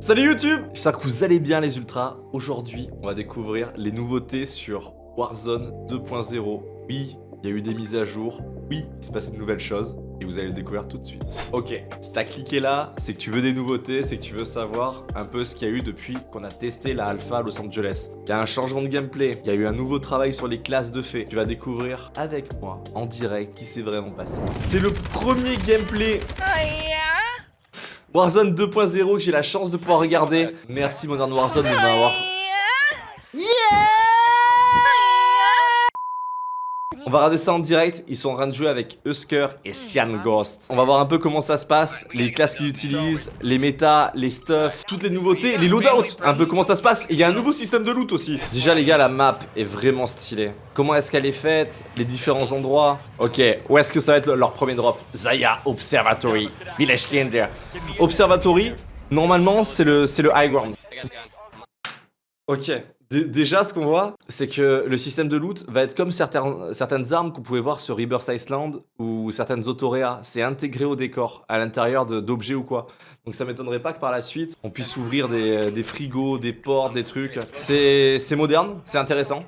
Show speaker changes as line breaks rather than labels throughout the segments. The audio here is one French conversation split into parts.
Salut YouTube J'espère que vous allez bien les ultras. Aujourd'hui, on va découvrir les nouveautés sur Warzone 2.0. Oui, il y a eu des mises à jour. Oui, il se passe de nouvelles choses. Et vous allez le découvrir tout de suite. Ok, si t'as cliqué là, c'est que tu veux des nouveautés, c'est que tu veux savoir un peu ce qu'il y a eu depuis qu'on a testé la alpha à Los Angeles. Il y a un changement de gameplay, il y a eu un nouveau travail sur les classes de fées. Tu vas découvrir avec moi, en direct, qui s'est vraiment passé. C'est le premier gameplay Warzone 2.0 que j'ai la chance de pouvoir regarder. Merci Modern Warzone de m'avoir... On va regarder ça en direct, ils sont en train de jouer avec Husker et Cyan Ghost. On va voir un peu comment ça se passe, les classes qu'ils utilisent, les méta, les stuff, toutes les nouveautés, les loadouts, un peu comment ça se passe. Et il y a un nouveau système de loot aussi. Déjà les gars, la map est vraiment stylée. Comment est-ce qu'elle est faite, les différents endroits. Ok, où est-ce que ça va être leur premier drop? Zaya Observatory, Village Kinder. Observatory, normalement c'est le, le high ground. Ok, déjà, ce qu'on voit, c'est que le système de loot va être comme certaines, certaines armes qu'on pouvait voir sur Rebirth Island ou certaines autoréas. C'est intégré au décor, à l'intérieur d'objets ou quoi. Donc ça m'étonnerait pas que par la suite, on puisse ouvrir des, des frigos, des portes, des trucs. C'est moderne, c'est intéressant.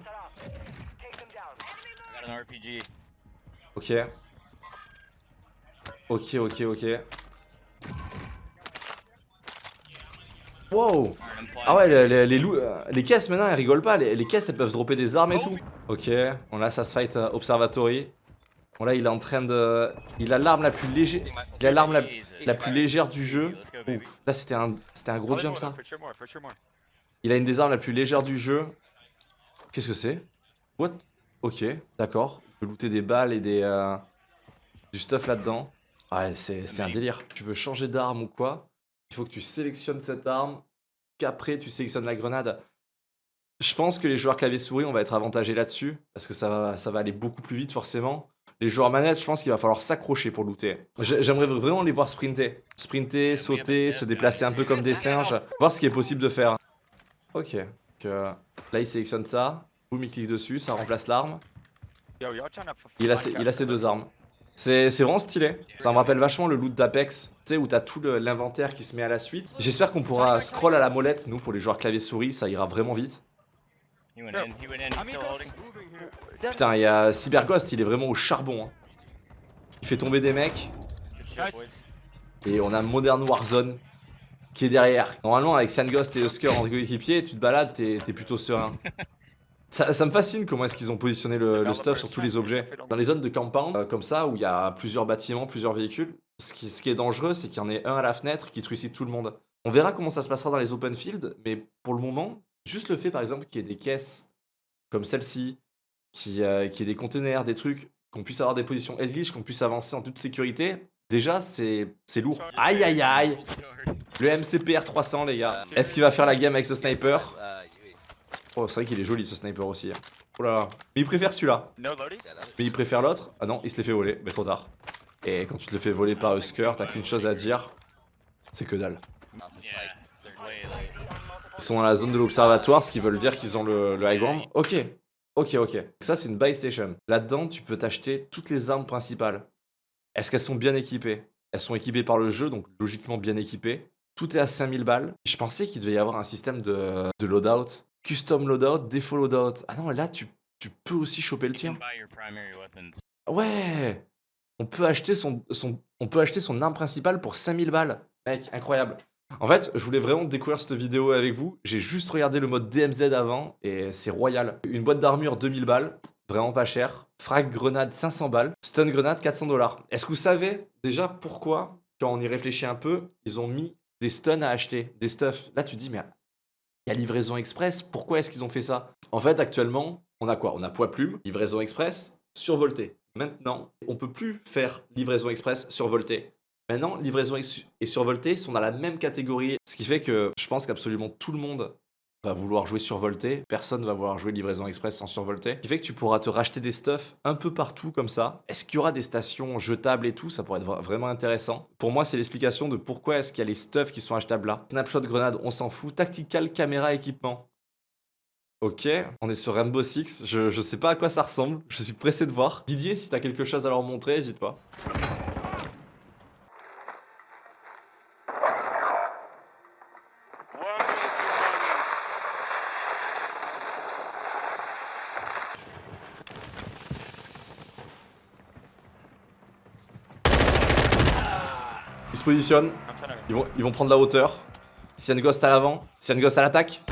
Ok. Ok, ok, ok. Wow Ah ouais, les, euh, les, caisses maintenant elles rigolent pas, les, caisses elles peuvent dropper des armes et tout. Ok, on a ça fight euh, Observatory. Bon là il est en train de... Il a l'arme la plus légère... Il a l'arme la, plus légère du jeu. Là c'était un, un gros jump ça. Il a une des armes la plus légère du jeu. Qu'est-ce que c'est? What? Ok, d'accord. Il peut looter des balles et des... Euh, du stuff là-dedans. Ouais, c'est un délire. Tu veux changer d'arme ou quoi? Il faut que tu sélectionnes cette arme, qu'après tu sélectionnes la grenade. Je pense que les joueurs clavier-souris, on va être avantagés là-dessus, parce que ça va, ça va aller beaucoup plus vite forcément. Les joueurs manettes, je pense qu'il va falloir s'accrocher pour looter. J'aimerais vraiment les voir sprinter. Sprinter, sauter, se déplacer un peu comme des singes, voir ce qui est possible de faire. Ok, là il sélectionne ça, boum il clique dessus, ça remplace l'arme. Il, il a ses deux armes. C'est vraiment stylé. Ça me rappelle vachement le loot d'Apex, tu sais, où t'as tout l'inventaire qui se met à la suite. J'espère qu'on pourra scroll à la molette, nous, pour les joueurs clavier-souris, ça ira vraiment vite. Putain, il y a Cyberghost, il est vraiment au charbon. Hein. Il fait tomber des mecs. Et on a Modern Warzone qui est derrière. Normalement, avec Sandghost et Husker en coéquipier, tu te balades, t'es plutôt serein. Ça, me fascine comment est-ce qu'ils ont positionné le, stuff sur tous les objets. Dans les zones de campagne, euh, comme ça, où il y a plusieurs bâtiments, plusieurs véhicules, ce qui, est dangereux, c'est qu'il y en ait un à la fenêtre qui trucide tout le monde. On verra comment ça se passera dans les open fields, mais pour le moment, juste le fait par exemple qu'il y ait des caisses comme celle-ci, qu'il y, ait des containers, des trucs, qu'on puisse avoir des positions glitch, qu'on puisse avancer en toute sécurité, déjà c'est lourd. Aïe aïe aïe Le MCPR 300 les gars. Est-ce qu'il va faire la game avec ce sniper? Oh, c'est vrai qu'il est joli ce sniper aussi. Hein. Oh là là. Mais il préfère celui-là. Mais il préfère l'autre? Ah non, il se l'est fait voler. Mais trop tard. Et quand tu te le fais voler par Husker, t'as qu'une chose à dire. C'est que dalle. Ils sont dans la zone de l'observatoire, ce qui veut dire qu'ils ont le, high ground. Ok. Ok, ok. Ça, c'est une buy station. Là-dedans, tu peux t'acheter toutes les armes principales. Est-ce qu'elles sont bien équipées? Elles sont équipées par le jeu, donc logiquement bien équipées. Tout est à 5000 balles. Je pensais qu'il devait y avoir un système de, de loadout Custom loadout, défaut loadout. Ah non, là, tu, tu peux aussi choper le tien. Ouais on peut, acheter son, son, on peut acheter son arme principale pour 5000 balles. Mec, incroyable. En fait, je voulais vraiment découvrir cette vidéo avec vous. J'ai juste regardé le mode DMZ avant et c'est royal. Une boîte d'armure 2000 balles, vraiment pas cher. Frag grenade 500 balles. Stun grenade 400 dollars. Est-ce que vous savez déjà pourquoi, quand on y réfléchit un peu, ils ont mis des stuns à acheter, des stuffs Là, tu dis, mais il y a livraison express, pourquoi est-ce qu'ils ont fait ça? En fait, actuellement, on a quoi? On a poids plume, livraison express, survolté. Maintenant, on peut plus faire livraison express survolté. Maintenant, livraison et survolté sont dans la même catégorie, ce qui fait que je pense qu'absolument tout le monde va vouloir jouer survolté, personne va vouloir jouer livraison express sans survolté. Ce qui fait que tu pourras te racheter des stuffs un peu partout comme ça. Est-ce qu'il y aura des stations jetables et tout? Ça pourrait être vraiment intéressant. Pour moi, c'est l'explication de pourquoi est-ce qu'il y a les stuffs qui sont achetables là. Snapshot grenade, on s'en fout. Tactical caméra équipement. Ok, on est sur Rainbow Six, je, je sais pas à quoi ça ressemble, je suis pressé de voir. Didier, si t'as quelque chose à leur montrer, n'hésite pas. Se positionnent. Ils vont, ils vont prendre la hauteur. Une ghost à l'avant. Une ghost à l'attaque.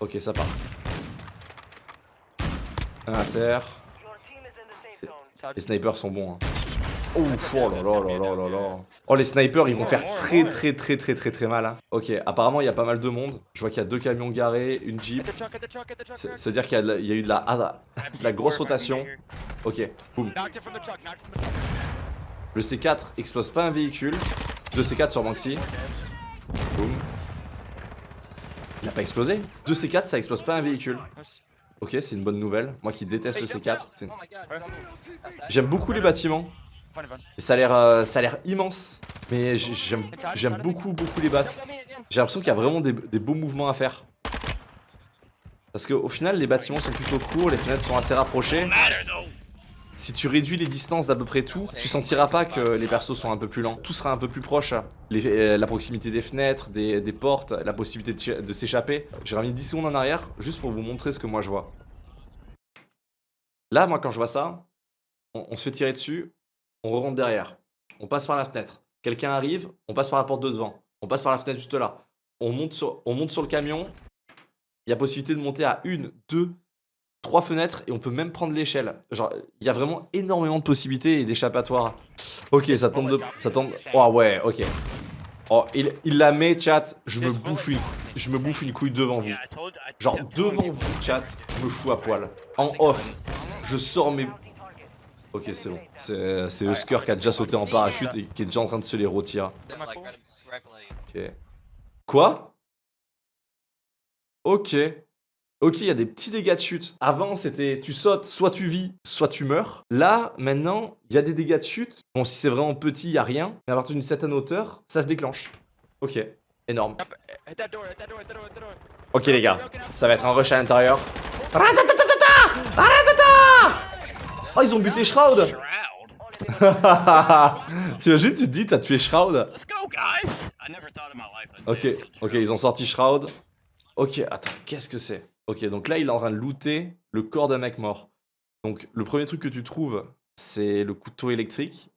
Ok, ça part. Un à terre. Les snipers sont bons. Hein. Oh là là là là. Oh, les snipers, ils vont faire très très très très très très mal. Hein. Ok, apparemment, il y a pas mal de monde. Je vois qu'il y a deux camions garés, une jeep. C'est-à-dire qu'il y, a eu de la, de la grosse rotation. Ok, boum. Le C4 explose pas un véhicule. Deux C4 sur Banksy. Boum. Il a pas explosé. Deux C4, ça explose pas un véhicule. Ok, c'est une bonne nouvelle. Moi qui déteste le C4. J'aime beaucoup les bâtiments. Ça a l'air euh, immense. Mais j'aime beaucoup beaucoup les bats. J'ai l'impression qu'il y a vraiment des, beaux mouvements à faire. Parce qu'au final les bâtiments sont plutôt courts, les fenêtres sont assez rapprochées. Si tu réduis les distances d'à peu près tout, tu sentiras pas que les persos sont un peu plus lents. Tout sera un peu plus proche. Euh, la proximité des fenêtres, des, portes, la possibilité de, s'échapper. J'ai remis 10 secondes en arrière, juste pour vous montrer ce que moi je vois. Là, moi, quand je vois ça, on, se fait tirer dessus, on rentre derrière. On passe par la fenêtre. Quelqu'un arrive, on passe par la porte de devant. On passe par la fenêtre juste là. On monte sur, on monte sur le camion. Il y a possibilité de monter à une, deux, trois fenêtres et on peut même prendre l'échelle. Genre, il y a vraiment énormément de possibilités et d'échappatoires. Ok, ça tombe de... Ça tombe... Oh ouais, ok. Oh, il, la met, chat. Je me bouffe une... Je me bouffe une couille devant vous. Genre, devant vous, chat, je me fous à poil. En off, je sors mes... Ok, c'est bon. C'est Husker qui a déjà sauté en parachute et qui est déjà en train de se les rôtir. Ok. Quoi? Ok. Ok, il y a des petits dégâts de chute. Avant, c'était tu sautes, soit tu vis, soit tu meurs. Là, maintenant, il y a des dégâts de chute. Bon, si c'est vraiment petit, il n'y a rien. Mais à partir d'une certaine hauteur, ça se déclenche. Ok, énorme. Ok les gars, ça va être un rush à l'intérieur. Oh, ils ont buté Shroud Tu imagines, tu te dis, t'as tué Shroud Ok, ok, ils ont sorti Shroud. Ok, attends, qu'est-ce que c'est? Ok, donc là, il est en train de looter le corps d'un mec mort. Donc, le premier truc que tu trouves, c'est le couteau électrique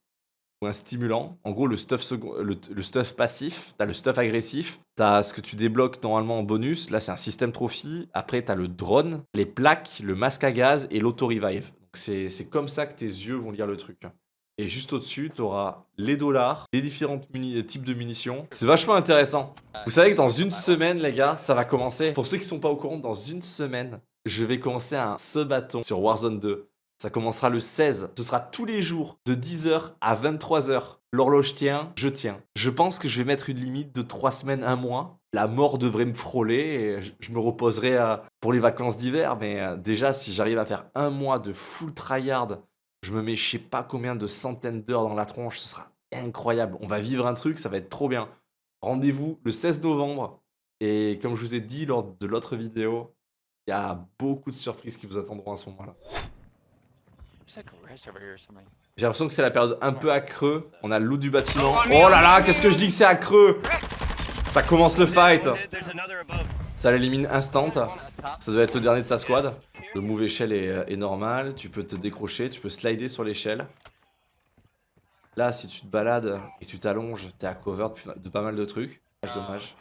ou un stimulant. En gros, le stuff, le, stuff passif, t'as le stuff agressif, t'as ce que tu débloques normalement en bonus. Là, c'est un système trophy. Après, t'as le drone, les plaques, le masque à gaz et l'auto-revive. C'est comme ça que tes yeux vont lire le truc. Et juste au-dessus, tu auras les dollars, les différents types de munitions. C'est vachement intéressant. Vous savez que dans une semaine, les gars, ça va commencer. Pour ceux qui sont pas au courant, dans une semaine, je vais commencer un bâton sur Warzone 2. Ça commencera le 16. Ce sera tous les jours de 10h à 23h. L'horloge tient, je tiens. Je pense que je vais mettre une limite de 3 semaines, 1 mois. La mort devrait me frôler et je me reposerai euh, pour les vacances d'hiver. Mais euh, déjà, si j'arrive à faire un mois de full tryhard je me mets je sais pas combien de centaines d'heures dans la tronche, ce sera incroyable. On va vivre un truc, ça va être trop bien. Rendez-vous le 16 novembre. Et comme je vous ai dit lors de l'autre vidéo, il y a beaucoup de surprises qui vous attendront à ce moment-là. J'ai l'impression que c'est la période un peu à creux. On a le loup du bâtiment. Oh là là, qu'est-ce que je dis que c'est à creux? Ça commence le fight. Ça l'élimine instant. Ça doit être le dernier de sa squad. Le move échelle euh, est, normal, tu peux te décrocher, tu peux slider sur l'échelle. Là, si tu te balades et tu t'allonges, t'es à cover de pas mal de trucs. Dommage.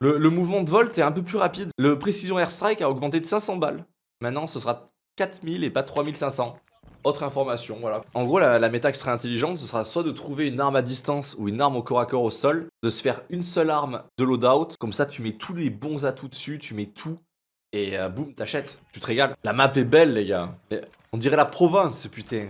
Le, mouvement de volt est un peu plus rapide. Le précision airstrike a augmenté de 500 balles. Maintenant, ce sera 4000 et pas 3500. Autre information, voilà. En gros, la, la méta qui sera intelligente, ce sera soit de trouver une arme à distance ou une arme au corps à corps au sol, de se faire une seule arme de loadout, comme ça tu mets tous les bons atouts dessus, tu mets tout, et euh, boum, t'achètes, tu te régales. La map est belle, les gars. On dirait la Provence, putain.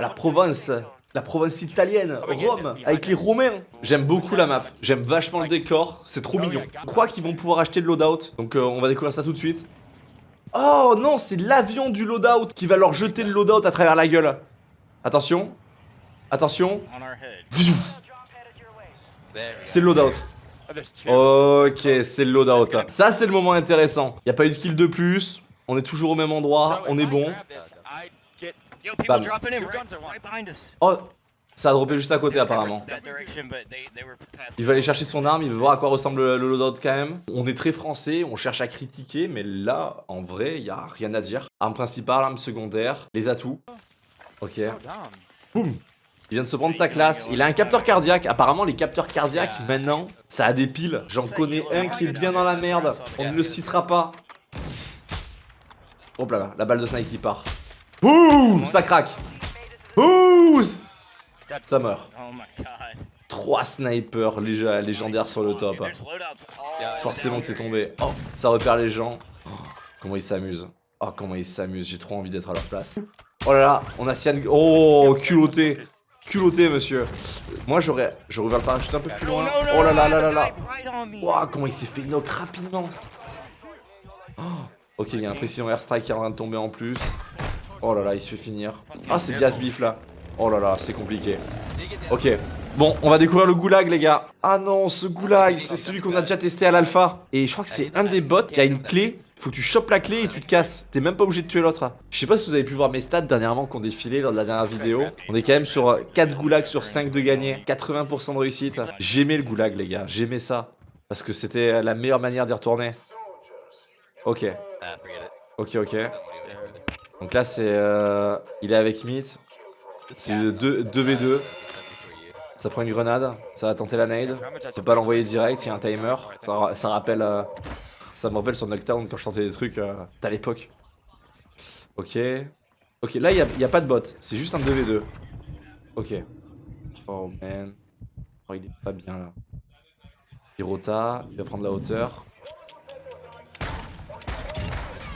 La Provence, la Provence italienne, Rome, avec les Romains. J'aime beaucoup la map, j'aime vachement le décor, c'est trop mignon. Je crois qu'ils vont pouvoir acheter le loadout, donc euh, on va découvrir ça tout de suite. Oh non, c'est l'avion du loadout qui va leur jeter le loadout à travers la gueule. Attention, attention. C'est le loadout. Ok, c'est le loadout. Ça, c'est le moment intéressant. Il a pas eu de kill de plus. On est toujours au même endroit. On est bon. Oh, ça a droppé juste à côté apparemment. Il va aller chercher son arme, il veut voir à quoi ressemble le loadout quand même. On est très français, on cherche à critiquer, mais là, en vrai, il y a rien à dire. Arme principale, arme secondaire, les atouts. Ok. Boum Il vient de se prendre sa classe. Il a un capteur cardiaque. Apparemment, les capteurs cardiaques, maintenant, ça a des piles. J'en connais un qui est bien dans la merde. On ne le citera pas. Hop là, la balle de snipe qui part. Boum Ça craque. Ça meurt.
Oh.
3 snipers lég- légendaires sur le top.
All
Forcément que c'est tombé. Oh, ça repère les gens. Oh, comment ils s'amusent. Oh, comment ils s'amusent. J'ai trop envie d'être à leur place. Oh là là, on a Sian. Oh, culotté. Culotté, monsieur. Moi, j'aurais j'aurais ouvert le parachute un peu plus loin. Oh là là là là là. Ouah, comment il s'est fait knock rapidement. Oh, ok, il y a un précision airstrike qui est en train de tomber en plus. Oh là là, il se fait finir. Ah, c'est Diaz Beef là. Oh là là, c'est compliqué. Ok. Bon, on va découvrir le goulag, les gars. Ah non, ce goulag, c'est celui qu'on a déjà testé à l'alpha. Et je crois que c'est un des bots qui a une clé. Faut que tu chopes la clé et tu te casses. T'es même pas obligé de tuer l'autre. Je sais pas si vous avez pu voir mes stats dernièrement qui ont défilé lors de la dernière vidéo. On est quand même sur 4 goulags sur 5 de gagner. 80% de réussite. J'aimais le goulag, les gars. J'aimais ça. Parce que c'était la meilleure manière d'y retourner. Ok. Ok, ok. Donc là, c'est. euh, il est avec Meat. C'est 2 2v2. Ça prend une grenade. Ça va tenter la nade. Je peux pas l'envoyer direct, il y a un timer. Ça, ra- ça rappelle. euh, ça me rappelle sur Knockdown quand je tentais des trucs euh, à l'époque. Ok. Ok, là, il y a, pas de bot. C'est juste un 2v2. Ok. Oh man. Oh, il est pas bien là. Il il va prendre la hauteur.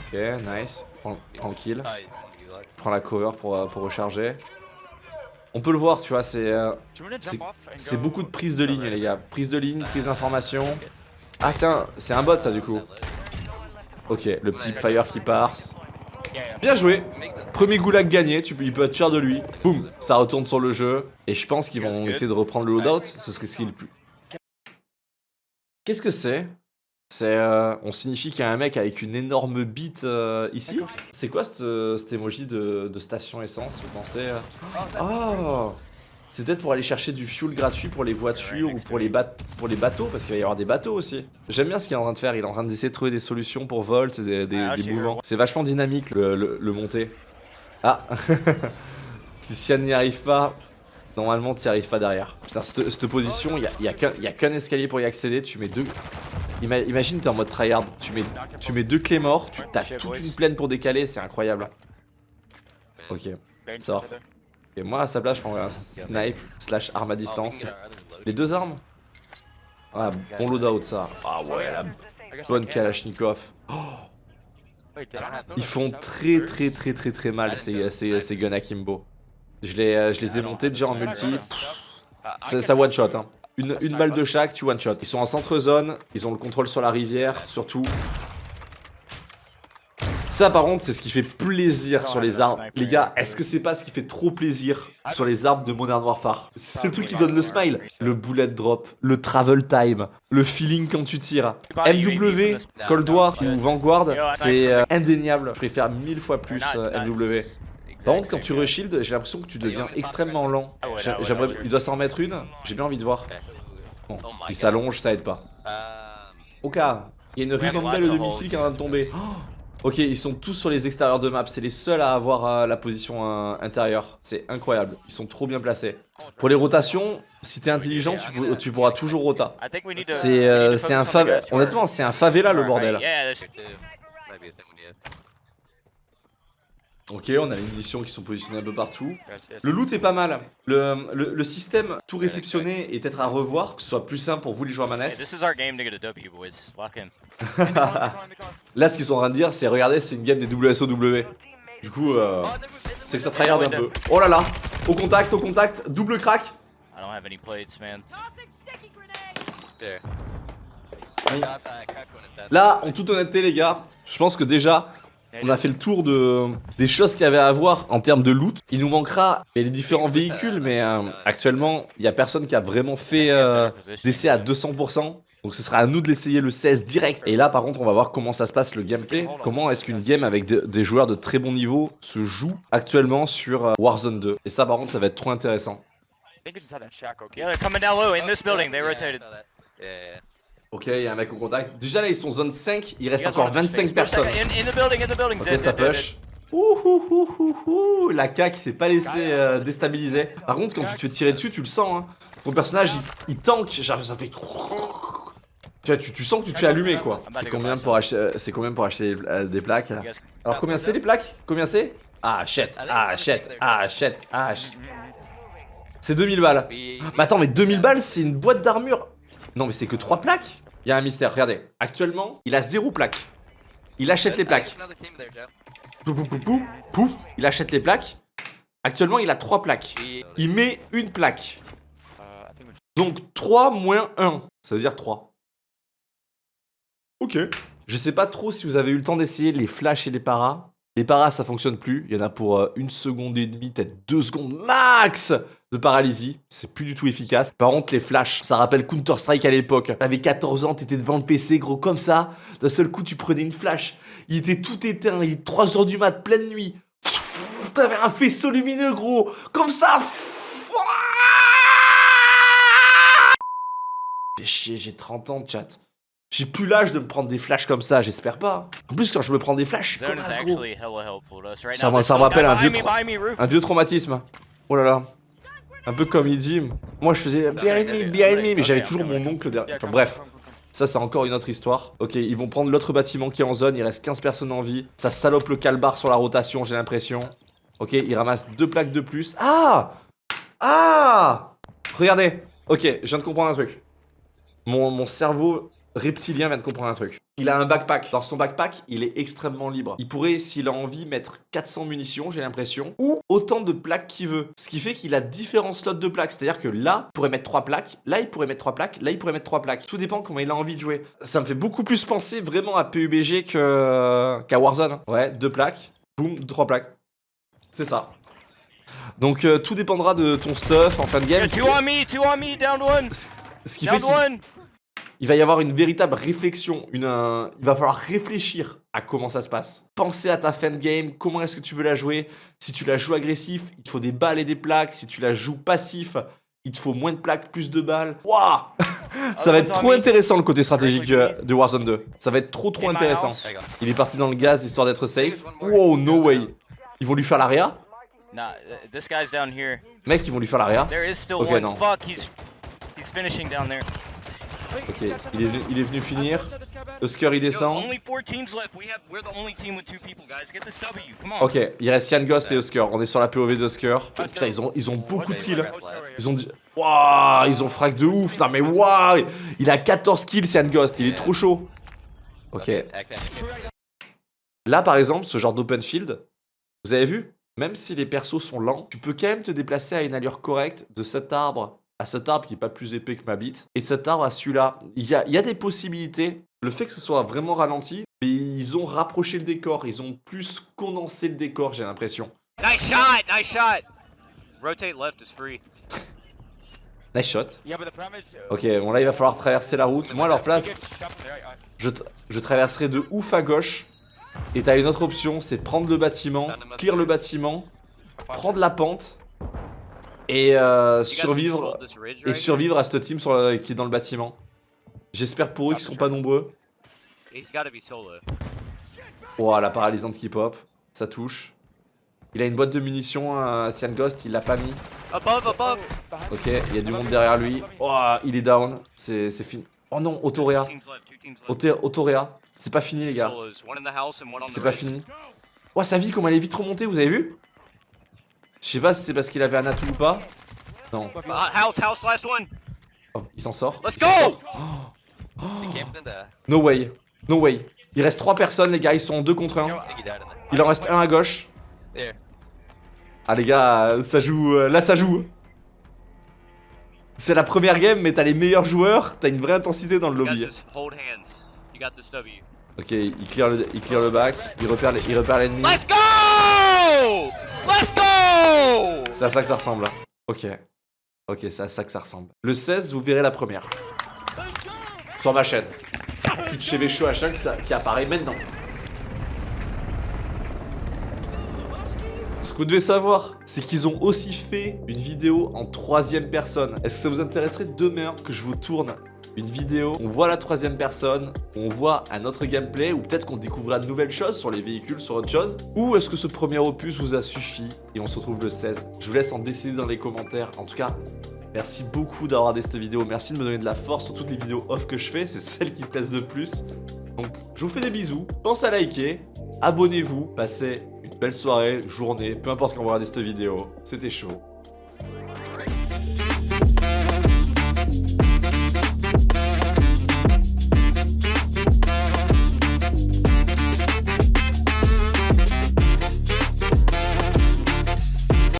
Ok, nice. Tran- Tranquille. Prends la cover pour, euh, pour recharger. On peut le voir, tu vois, c'est euh, C'est- beaucoup de prise de ligne, les gars. Prise de ligne, prise d'information. Ah, c'est un, c'est un bot, ça, du coup. Ok, le petit fire qui passe. Bien joué. Premier goulag gagné, tu, il peut être fier de lui. Boum, ça retourne sur le jeu. Et je pense qu'ils vont essayer de reprendre le loadout. Ce serait ce qui est le plus. Qu'est-ce que c'est? C'est. euh, on signifie qu'il y a un mec avec une énorme bite euh, ici. C'est quoi cette, cet emoji de, de station essence Vous pensez euh? Oh C'est peut-être pour aller chercher du fuel gratuit pour les voitures ou pour les, bat- pour les bateaux, parce qu'il va y avoir des bateaux aussi. J'aime bien ce qu'il est en train de faire, il est en train d'essayer de trouver des solutions pour Volt, des, des-
Ah,
des mouvements. C'est vachement dynamique le, le, le monter. Ah Si Sian n'y arrive pas, normalement tu n'y arrives pas derrière. Putain, cette, cette position, il n'y a, il y a qu'un il y a qu'un escalier pour y accéder, tu mets deux... Ima- imagine t'es en mode tryhard, tu mets, tu mets deux clés morts, tu as toute une plaine pour décaler, c'est incroyable. Ok. Va. Et moi à sa place je prends un snipe slash arme à distance. Les deux armes? Ah bon loadout ça. Ah ouais la bonne Kalachnikov. Ils font très très très très très mal ces, ces, ces guns akimbo. Je les, je les ai montés déjà en multi. Ça one shot hein. Une, une balle de chaque, tu one shot. Ils sont en centre zone, ils ont le contrôle sur la rivière, surtout. Ça par contre c'est ce qui fait plaisir sur les arbres. Les gars, est-ce que c'est pas ce qui fait trop plaisir sur les arbres de Modern Warfare? C'est le truc qui donne le smile. Le bullet drop, le travel time, le feeling quand tu tires. MW, Cold War ou Vanguard, c'est euh, indéniable. Je préfère mille fois plus euh, MW. Par contre, quand tu reshield, j'ai l'impression que tu deviens extrêmement lent. J'aimerais, il doit s'en remettre une. J'ai bien envie de voir. Bon, il s'allonge, ça aide pas. Au cas, il y a une ribambelle de missiles qui est en train de tomber. Oh ok, ils sont tous sur les extérieurs de map. C'est les seuls à avoir euh, la position euh, intérieure. C'est incroyable. Ils sont trop bien placés. Pour les rotations, si t'es intelligent, tu, pour- tu pourras toujours rota. C'est euh, c'est un favela. Honnêtement, c'est un favela le bordel. Ok, on a les munitions qui sont positionnées un peu partout. Le loot est pas mal. Le, le, le système tout réceptionné est peut-être à revoir, que ce soit plus simple pour vous les joueurs manettes.
This is our game to get a W, boys. Lock in.
Là, ce qu'ils sont en train de dire, c'est regardez, c'est une game des WSOW. Du coup, euh, c'est que ça tryhard un peu. Oh là là, au contact, au contact, double crack.
I don't have any plates, man.
Tossing sticky grenade!
Là, en toute honnêteté, les gars, je pense que déjà, on a fait le tour de, des choses qu'il y avait à voir en termes de loot. Il nous manquera les différents véhicules, mais euh, actuellement, il n'y a personne qui a vraiment fait euh, d'essai à 200%. Donc ce sera à nous de l'essayer le 16 direct. Et là par contre on va voir comment ça se passe le gameplay. Comment est-ce qu'une game avec de- des joueurs de très bon niveau se joue actuellement sur euh, Warzone 2. Et ça par contre ça va être trop intéressant.
Yeah, they're coming down low in this building. They rotated.
Ok, il y a un mec au contact. Déjà là ils sont zone 5, il reste encore
wanna just
25
fix for a
personnes.
second? In, in the building, in the building.
Ok ça push. Ouh, ouh, ouh, ouh, ouh. La K qui s'est pas laissé euh, déstabiliser. Par contre, quand tu te fais tirer dessus, tu le sens. Hein. Ton personnage, il, il tank. Genre, ça fait. Tu, vois, tu, tu sens que tu te fais allumer quoi. C'est combien pour acheter, euh, c'est combien pour acheter euh, des plaques Alors combien c'est les plaques? Combien c'est? Ah shit, ah shit, ah shit, ah shit. C'est 2000 balles. Mais attends, mais 2000 balles, c'est une boîte d'armure. Non, mais c'est que 3 plaques Il y a un mystère, regardez. Actuellement, il a 0 plaques. Il achète les plaques. Pouf, pouf. Il achète les plaques. Actuellement, il a 3 plaques. Il met une plaque. Donc 3 moins 1, ça veut dire 3. Ok. Je sais pas trop si vous avez eu le temps d'essayer les flashs et les paras. Les paras, ça fonctionne plus. Il y en a pour euh, une seconde et demie, peut-être deux secondes max de paralysie. C'est plus du tout efficace. Par contre, les flashs, ça rappelle Counter-Strike à l'époque. T'avais 14 ans, t'étais devant le PC, gros, comme ça. D'un seul coup, tu prenais une flash. Il était tout éteint. Il était 3 heures du mat, pleine nuit. T'avais un faisceau lumineux, gros. Comme ça. Chier, j'ai 30 ans, chat. J'ai plus l'âge de me prendre des flashs comme ça, j'espère pas. En plus, quand je me prends des flashs, je suis comme un gros. Ça, me- ça me rappelle un vieux, un vieux traumatisme. Oh là là. Un peu comme Idim. Moi, je faisais behind me, behind me, mais j'avais toujours mon oncle derrière. Enfin, bref. Ça, c'est encore une autre histoire. Ok, ils vont prendre l'autre bâtiment qui est en zone. Il reste 15 personnes en vie. Ça salope le calbar sur la rotation, j'ai l'impression. Ok, ils ramassent deux plaques de plus. Ah Ah Regardez. Ok, je viens de comprendre un truc. Mon, mon cerveau reptilien vient de comprendre un truc. Il a un backpack. Dans son backpack, il est extrêmement libre. Il pourrait, s'il a envie, mettre 400 munitions, j'ai l'impression, ou autant de plaques qu'il veut. Ce qui fait qu'il a différents slots de plaques. C'est-à-dire que là, il pourrait mettre 3 plaques, là, il pourrait mettre 3 plaques, là, il pourrait mettre 3 plaques. Tout dépend comment il a envie de jouer. Ça me fait beaucoup plus penser vraiment à PUBG qu'à Warzone. Ouais, 2 plaques, boum, 3 plaques. C'est ça. Donc euh, tout dépendra de ton stuff en fin de game.
Yeah, two on me, two on me, down one,
Ce qui fait
down
qu'il-
one.
Il va y avoir une véritable réflexion, une, un- il va falloir réfléchir à comment ça se passe. Penser à ta fin de game, comment est-ce que tu veux la jouer. Si tu la joues agressif, il te faut des balles et des plaques. Si tu la joues passif, il te faut moins de plaques, plus de balles. Waouh Ça va être trop intéressant le côté stratégique euh, de Warzone 2. Ça va être trop trop intéressant. Il est parti dans le gaz histoire d'être safe. Wow, no way. Ils vont lui faire l'aria?
Uh.
Mec, ils vont lui faire l'aria? Ok, non. Ok, il est, venu- il est venu finir. Husker il descend. Ok, il reste Yann Ghost et Husker. On est sur la POV d'Husker. Putain, ils ont, ils ont beaucoup de kills. Ils ont dit. Waouh, ils ont frac de ouf. Putain, mais waouh, il a 14 kills, Yann Ghost. Il est trop chaud. Ok. Là, par exemple, ce genre d'open field, vous avez vu? Même si les persos sont lents, tu peux quand même te déplacer à une allure correcte de cet arbre à cet arbre qui est pas plus épais que ma bite, et de cet arbre à celui-là. Il y a, il y a des possibilités. Le fait que ce soit vraiment ralenti, mais ils ont rapproché le décor, ils ont plus condensé le décor, j'ai l'impression.
Nice shot. Nice shot. Rotate left is free.
Nice shot.
Uh,
Ok, bon là il va falloir traverser la route. Moi à leur place, je, tra- je traverserai de ouf à gauche. Et t'as une autre option, c'est prendre le bâtiment, clear le bâtiment, prendre la pente et euh, survivre et survivre à cette team sur la- qui est dans le bâtiment. J'espère pour eux qu'ils sont pas nombreux. Ouah, la paralysante qui pop, ça touche. Il a une boîte de munitions, euh, Cyan Ghost, il l'a pas mis.
Above, above.
Ok, il y a du monde derrière lui. Ouah, il est down, c'est fini. Oh non, Autorea.
Two teams left. Two teams left.
Auto- Autorea. C'est pas fini les gars. C'est pas fini. Ouah, sa vie, comment elle est vite remontée, vous avez vu? Je sais pas si c'est parce qu'il avait un atout ou pas. Non.
Uh, house, house, last one.
Oh, il s'en sort.
Let's go.
sort. No way. No way. Il reste 3 personnes, les gars, ils sont en 2 contre 1. Il en reste un à gauche. Ah, les gars, ça joue. euh, Là, ça joue. C'est la première game, mais t'as les meilleurs joueurs. T'as une vraie intensité dans le lobby. Ok, il clear le, il clear le back. Il repère, les- il repère l'ennemi.
Let's go! Let's go!
C'est à ça que ça ressemble. hein. Ok. Ok, c'est à ça que ça ressemble. Le 16, vous verrez la première. Sur ma chaîne. Twitch chez Vécho H1 qui, ça- qui apparaît maintenant. Ce que vous devez savoir, c'est qu'ils ont aussi fait une vidéo en troisième personne. Est-ce que ça vous intéresserait demain que je vous tourne une vidéo, on voit la troisième personne, on voit un autre gameplay, ou peut-être qu'on découvrira de nouvelles choses sur les véhicules, sur autre chose, ou est-ce que ce premier opus vous a suffi et on se retrouve le 16 Je vous laisse en décider dans les commentaires. En tout cas, Merci beaucoup d'avoir regardé cette vidéo, merci de me donner de la force sur toutes les vidéos off que je fais, c'est celle qui pèse le plus. Donc je vous fais des bisous, pensez à liker, abonnez-vous, passez une belle soirée, journée, peu importe quand vous regardez cette vidéo, c'était chaud.